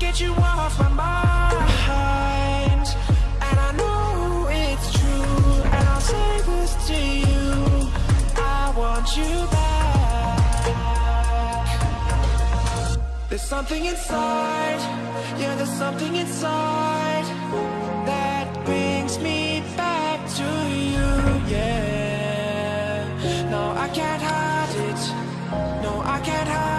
get you off my mind. And I know it's true And I'll say this to you. I want you back. There's something inside. Yeah, there's something inside That brings me back to you, yeah. No, I can't hide it. No, I can't hide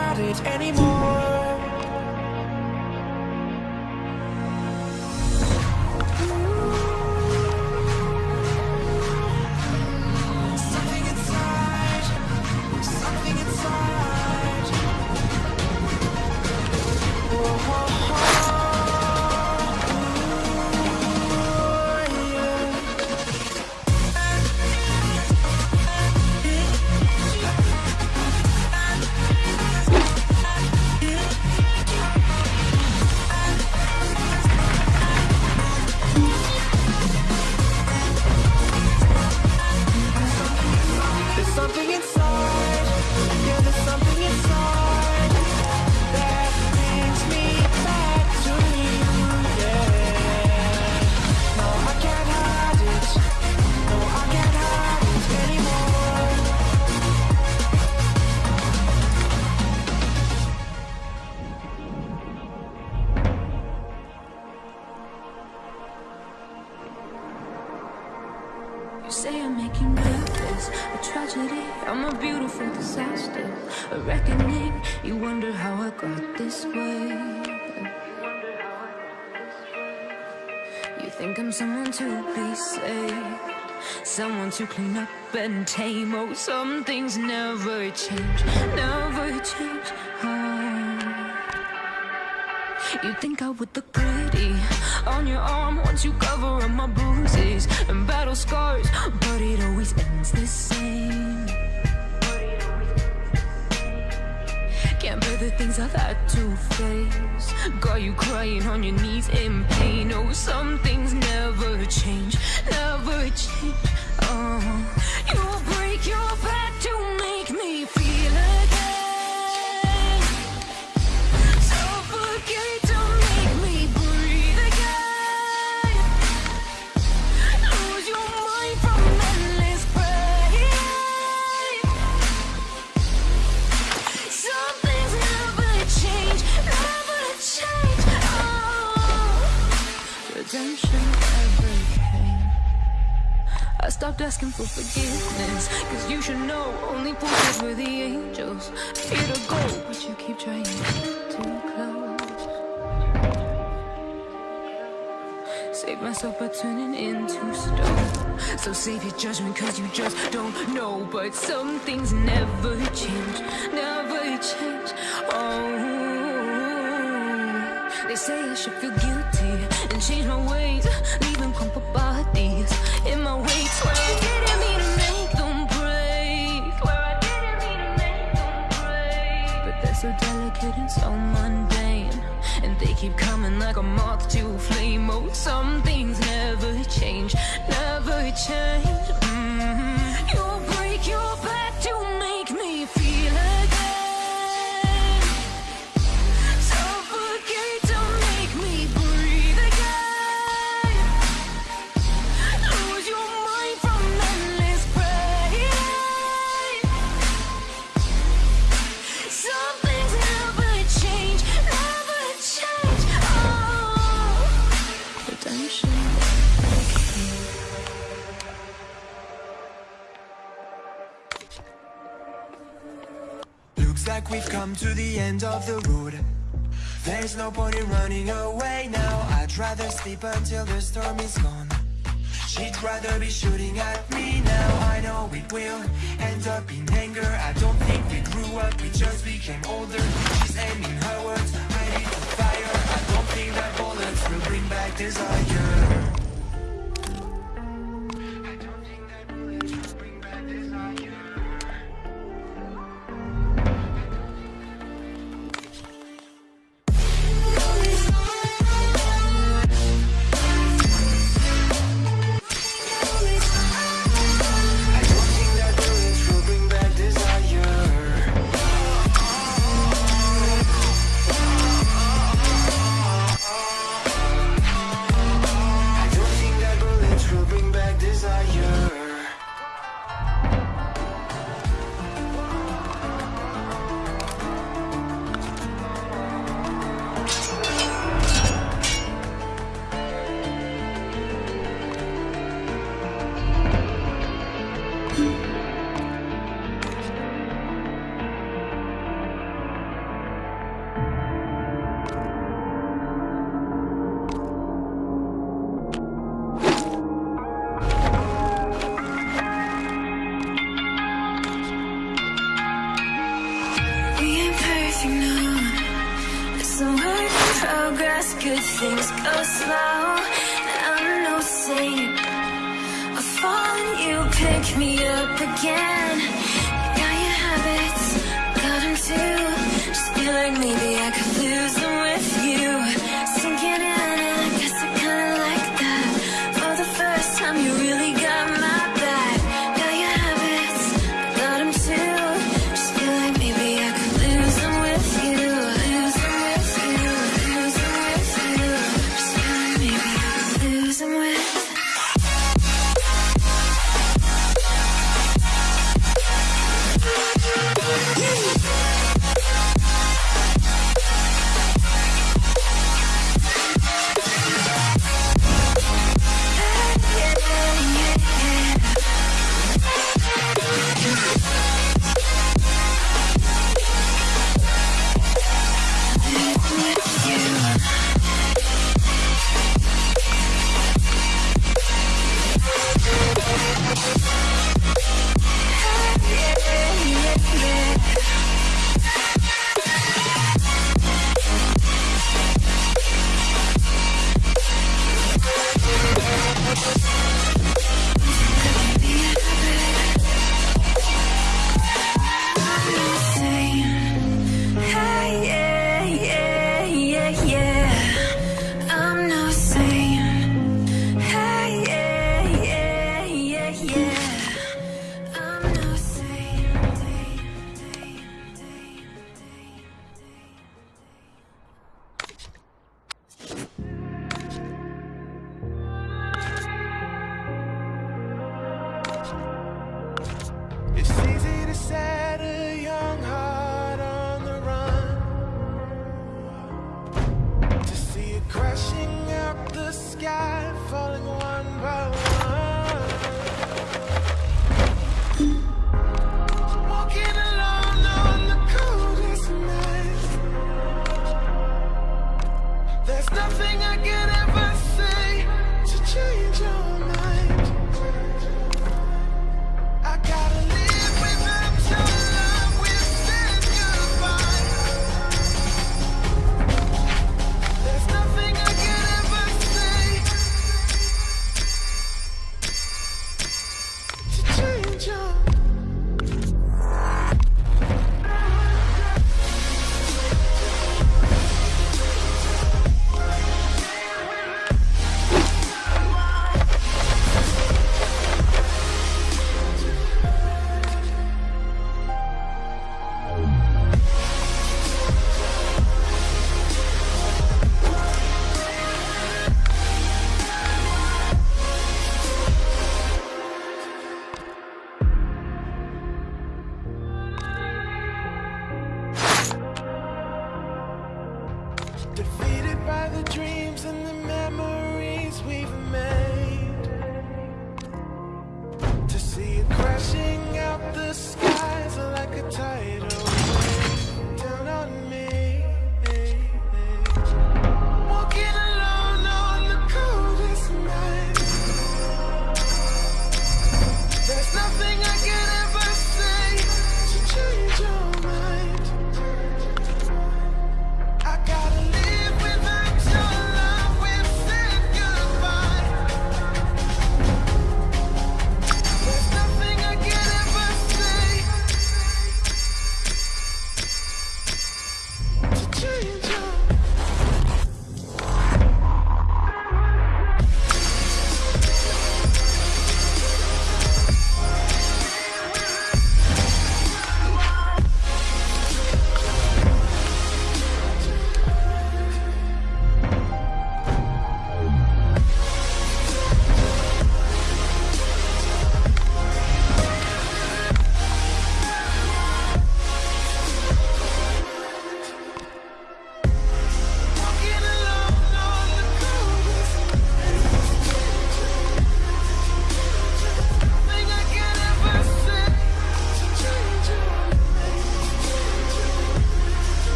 to clean up and tame. Oh, some things never change, never change. Oh. You think I would look pretty on your arm once you cover up my bruises and battle scars, but it always ends the same. The things I've had to face. Got you crying on your knees in pain. Oh, some things never change, never change. Oh, you break your back stopped asking for forgiveness Cause you should know only fools were the angels. Here to go, but you keep trying to close. Save myself by turning into stone. So save your judgment cause you just don't know. But some things never change, never change. Oh say I should feel guilty And change my ways Leaving crumpled bodies in my wake. Where I didn't mean to make them break. Where I didn't mean to make them break. But they're so delicate and so mundane And they keep coming like a moth to flame. Oh, some things never change, never change. Mhm. You break your back Looks like we've come to the end of the road. There's no point in running away now. I'd rather sleep until the storm is gone. She'd rather be shooting at me now. I know it will end up in anger. I don't think we grew up, we just became older. She's aiming her words, Think that bullets will bring back desire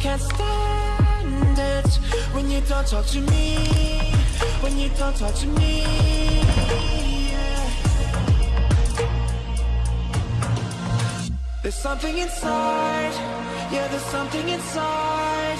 can't stand it When you don't talk to me When you don't talk to me yeah. There's something inside Yeah, there's something inside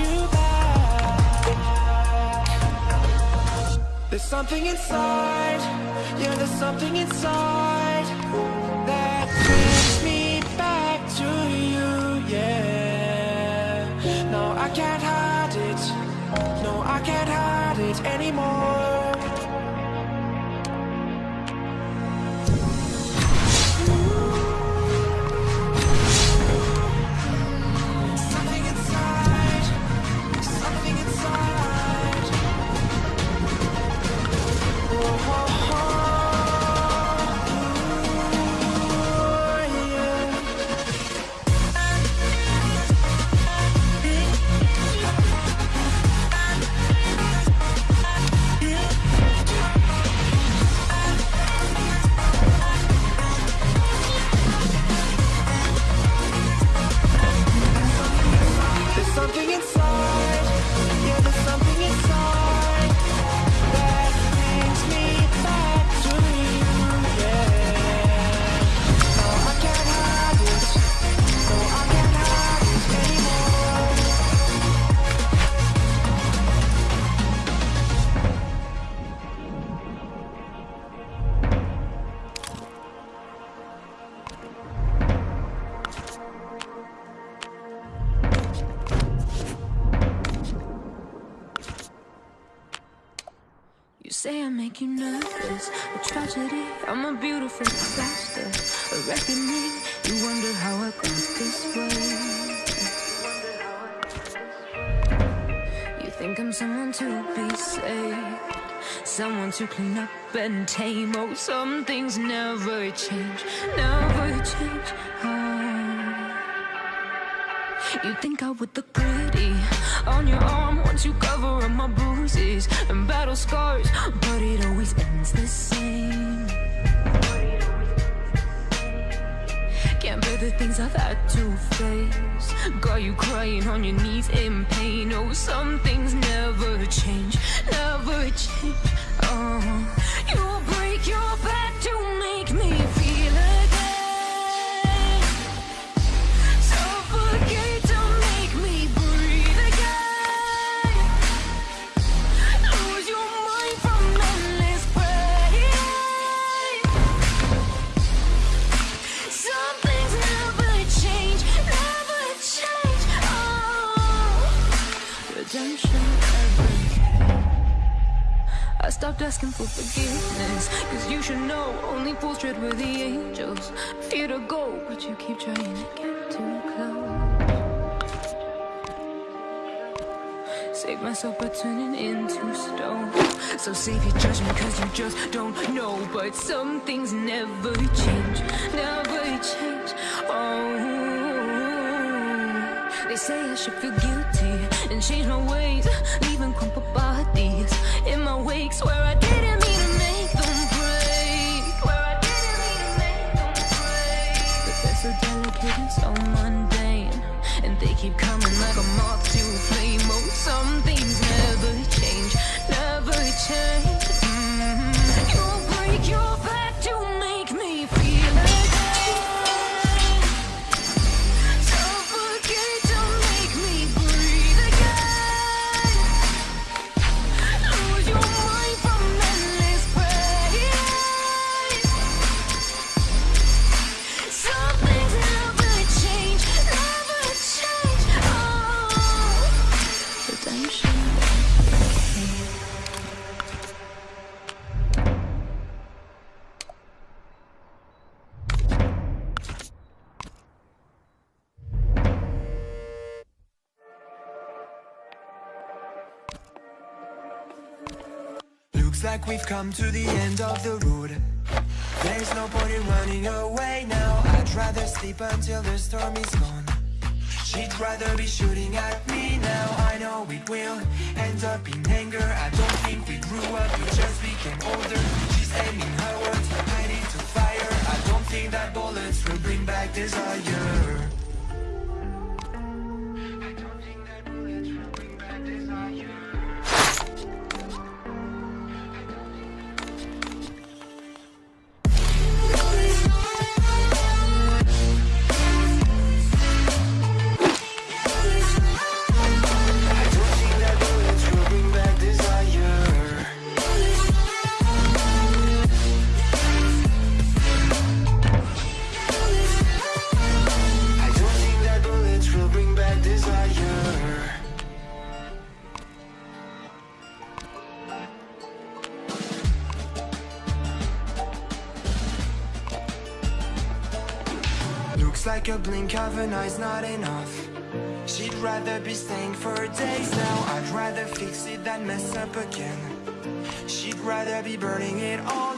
you back. There's something inside, yeah, there's something inside that brings me back to you, yeah. No, I can't hide it. No, I can't hide it anymore. Reckoning. You wonder how I got this way. You think I'm someone to be saved, someone to clean up and tame. Oh, some things never change, never change. Oh. You think I would look pretty on your arm once you cover up my bruises and battle scars, but it always ends the same. The things I've had to face. Got you crying on your knees in pain. Oh, some things never change, never change. Oh, stopped asking for forgiveness. Cause you should know only fools tread where the angels fear to go. But you keep trying to get too close. Save myself by turning into stone. So save your judgment cause you just don't know. But some things never change, never change. Oh. They say I should feel guilty and change my ways, leaving crumpled bodies in my wake. Swear I didn't mean to make them break. Swear I didn't mean to make them break. But they're so delicate and so mundane, and they keep coming like a moth to a flame. Oh, some things never change, never change. Like we've come to the end of the road. There's no point in running away now. I'd rather sleep until the storm is gone. She'd rather be shooting at me now. I know it will end up in anger. I don't think we grew up, we just became older. She's aiming her words right to fire. I don't think that bullets will bring back desire eye's not enough. She'd rather be staying for days now. I'd rather fix it than mess up again. She'd rather be burning it all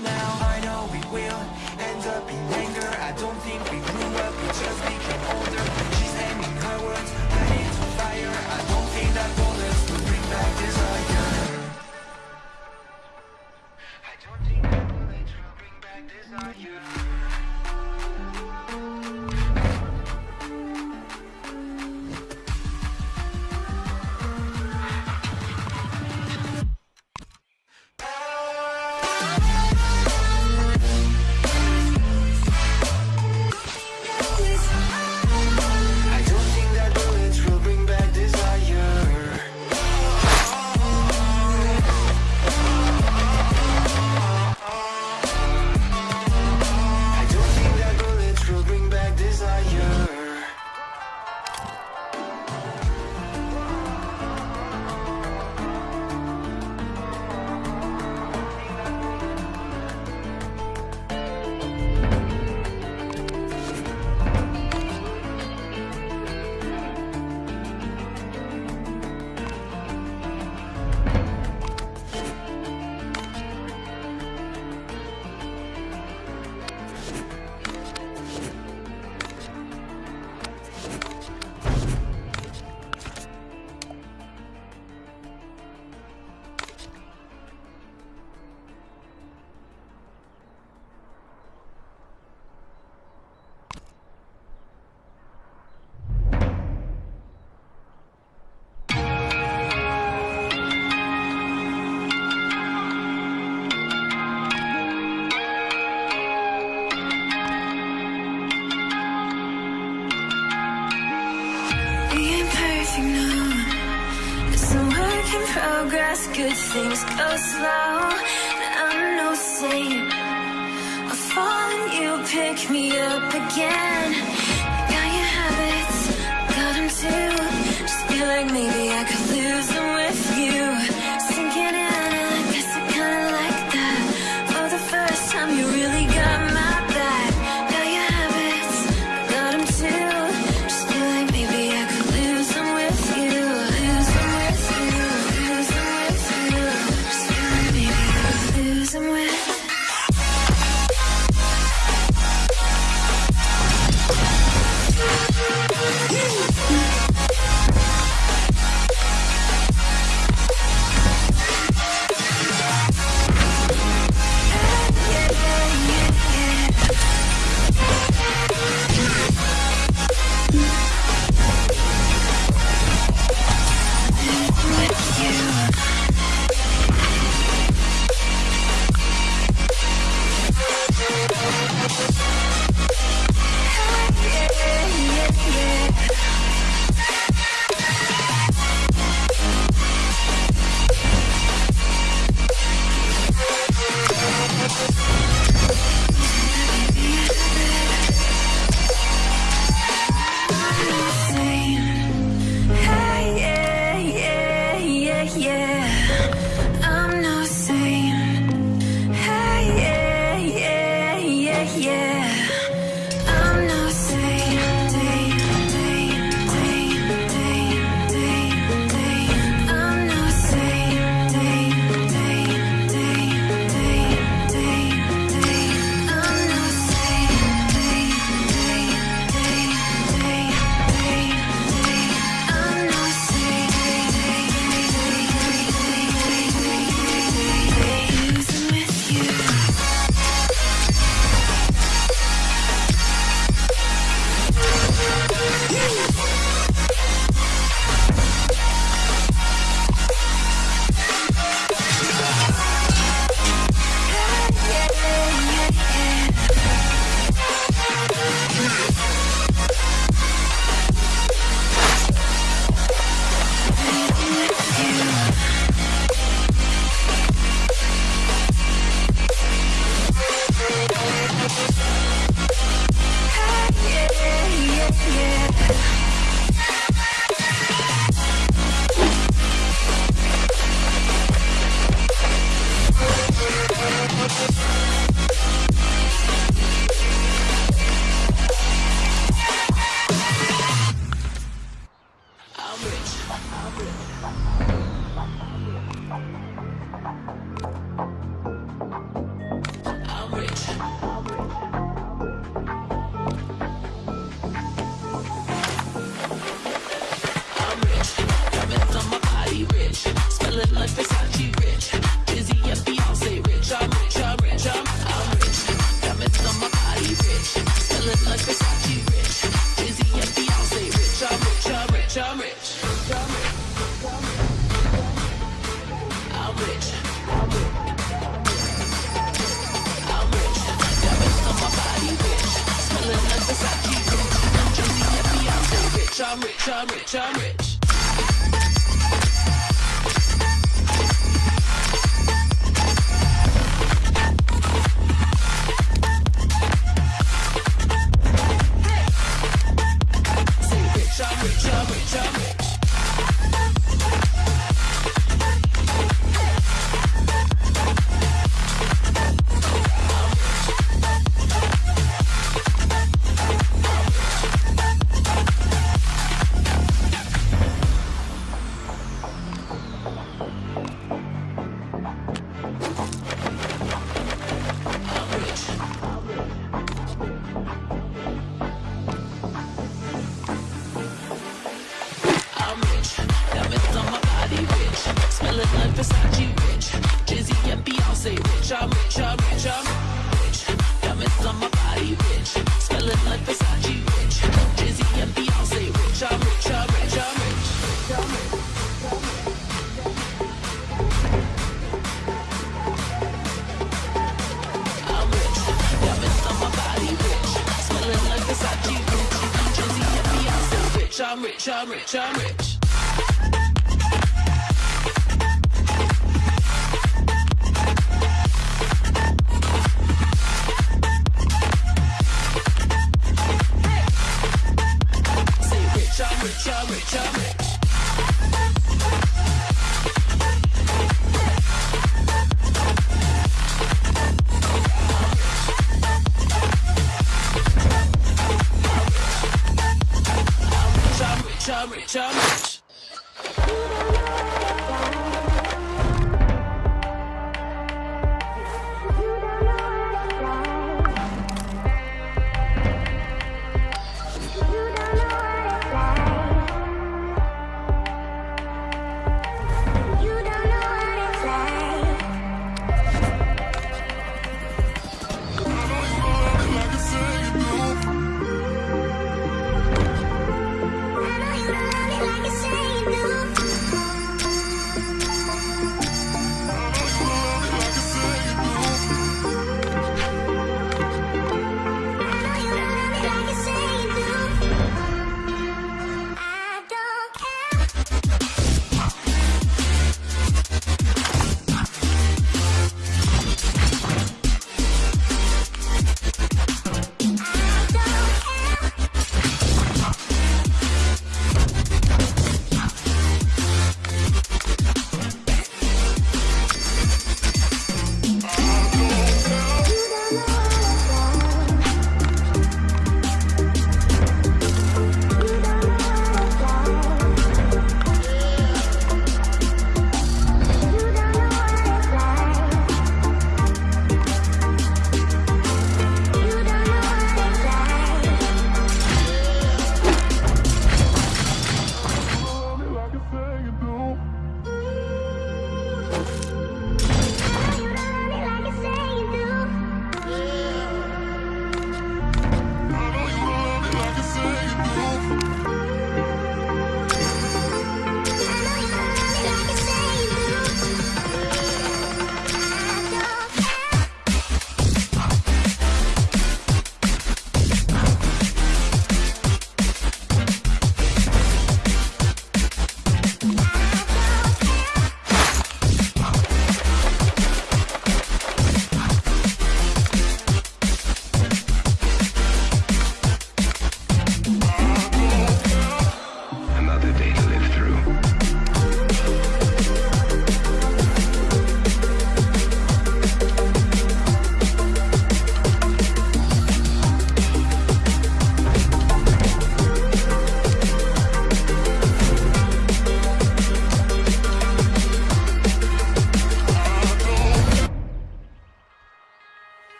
rich. I'm rich,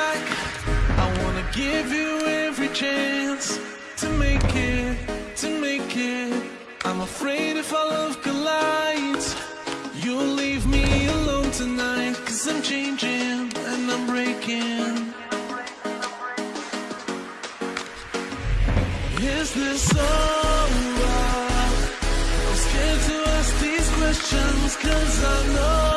back. I wanna give you every chance to make it, to make it. I'm afraid if our love collides, you'll leave me alone tonight. Cause I'm changing and I'm breaking. Is this over? I'm scared to ask these questions cause I know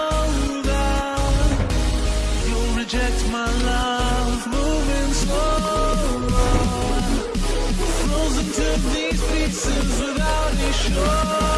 Oh.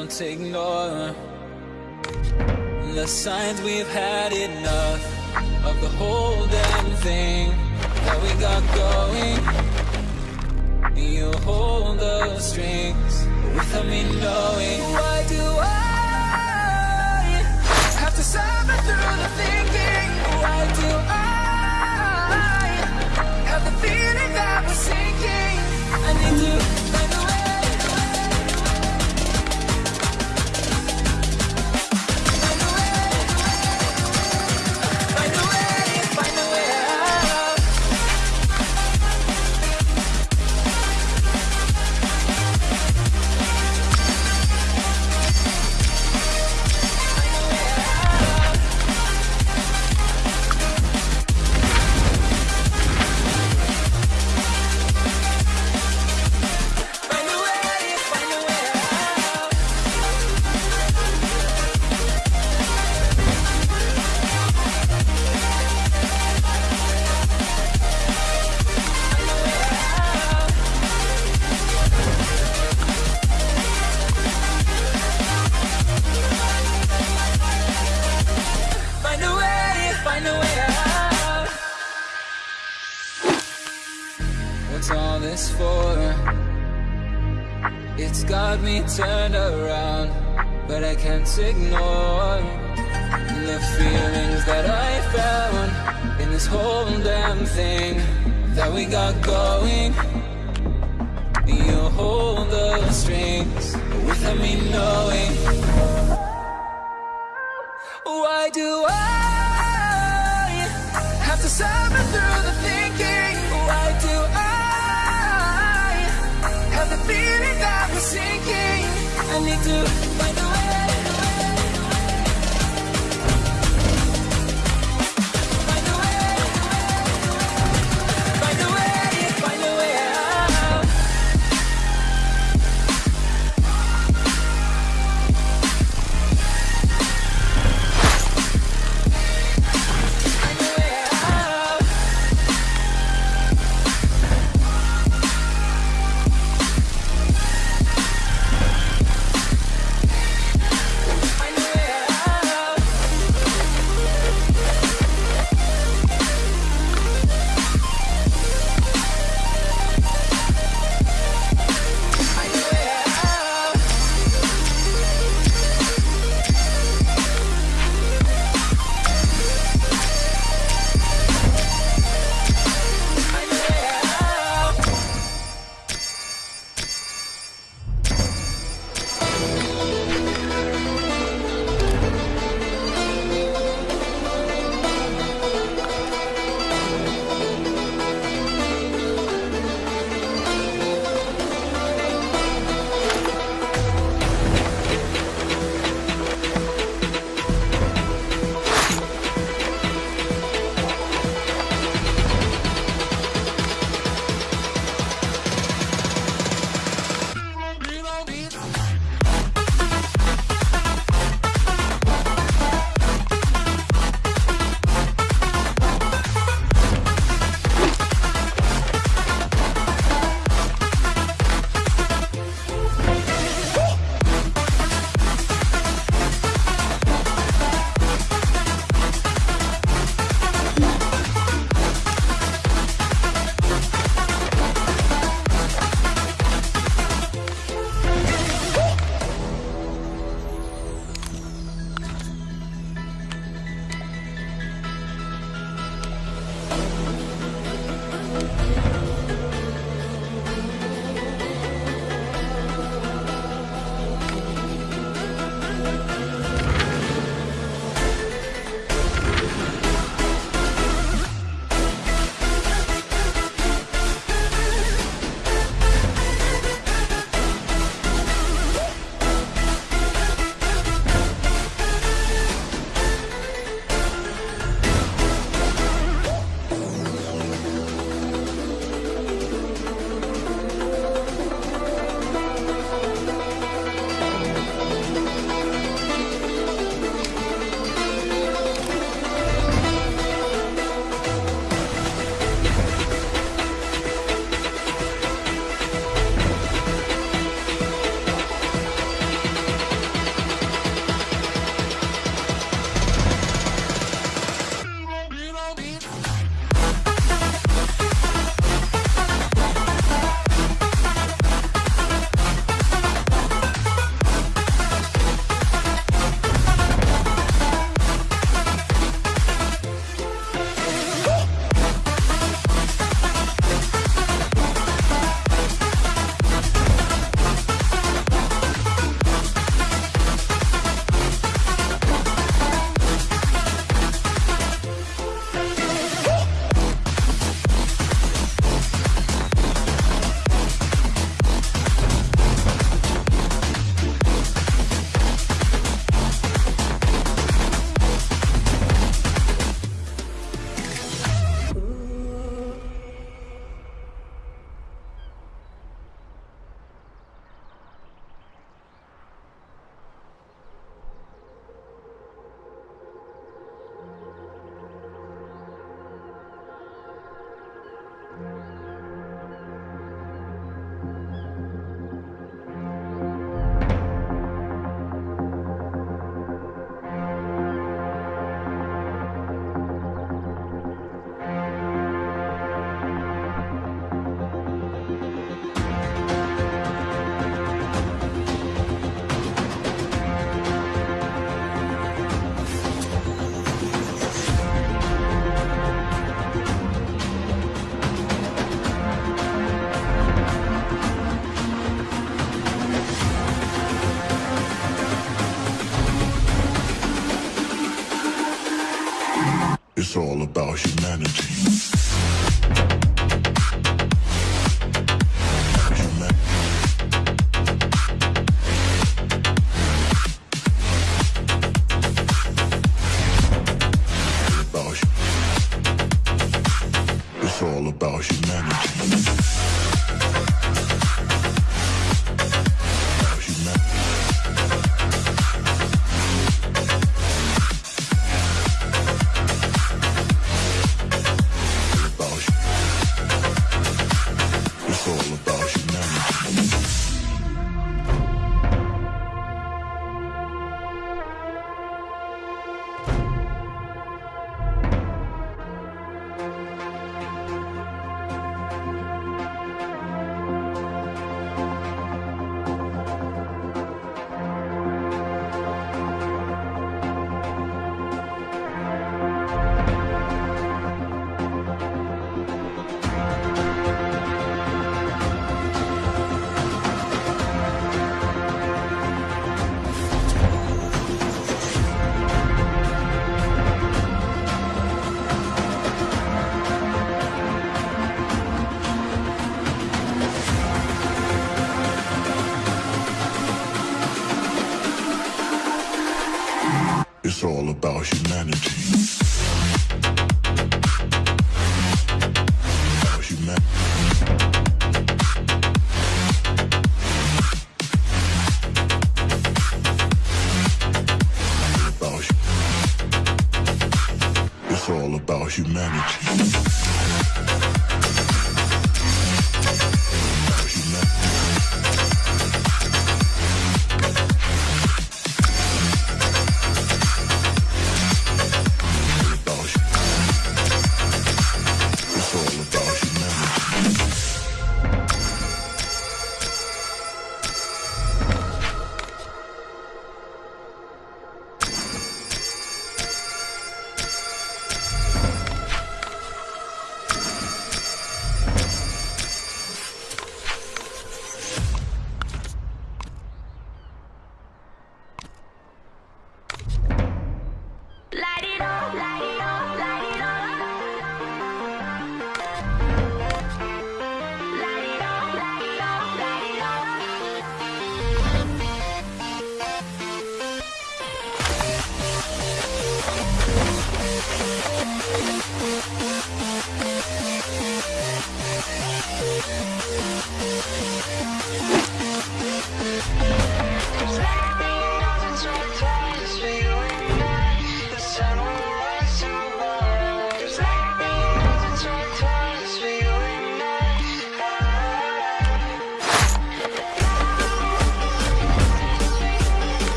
Don't ignore the signs we've had enough of the whole damn thing that we got going. You hold the strings without me knowing. Why do I have to suffer through the thinking? Why do I have the feeling that we're sinking? I need to What's all this for? It's got me turned around, but I can't ignore the feelings that I found in this whole damn thing that we got going. You hold the strings without me knowing. Why do I have to suffer through the need to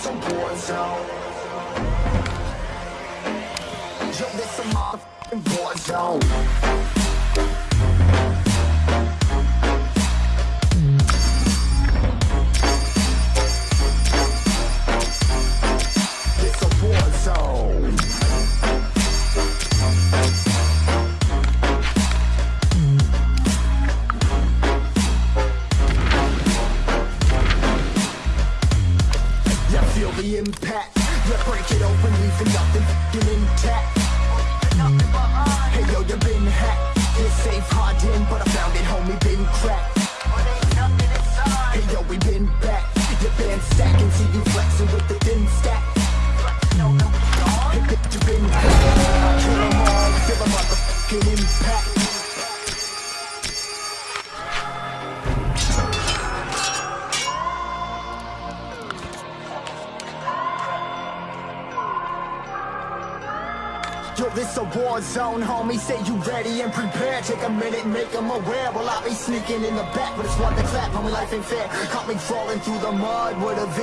A war zone Yo, this a motherfucking war zone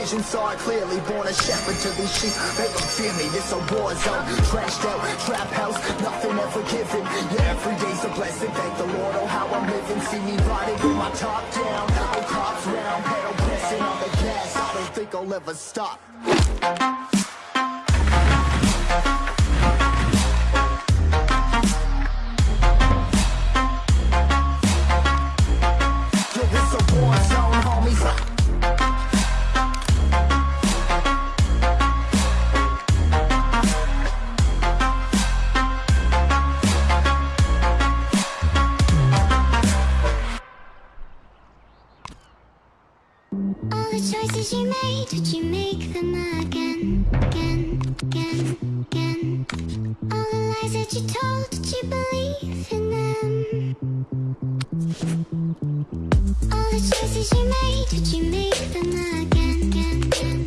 vision, saw it clearly. Born a shepherd to these sheep. Make them fear me. This a war zone. Trashed out, trap house, nothing ever given. Yeah, every day's a blessing. Thank the Lord, oh how I'm living. See me riding with my top down. Oh, cops round, pedal pressing on the gas. I don't think I'll ever stop. That you told, did you believe in them? All the choices you made, did you make them again, again, again,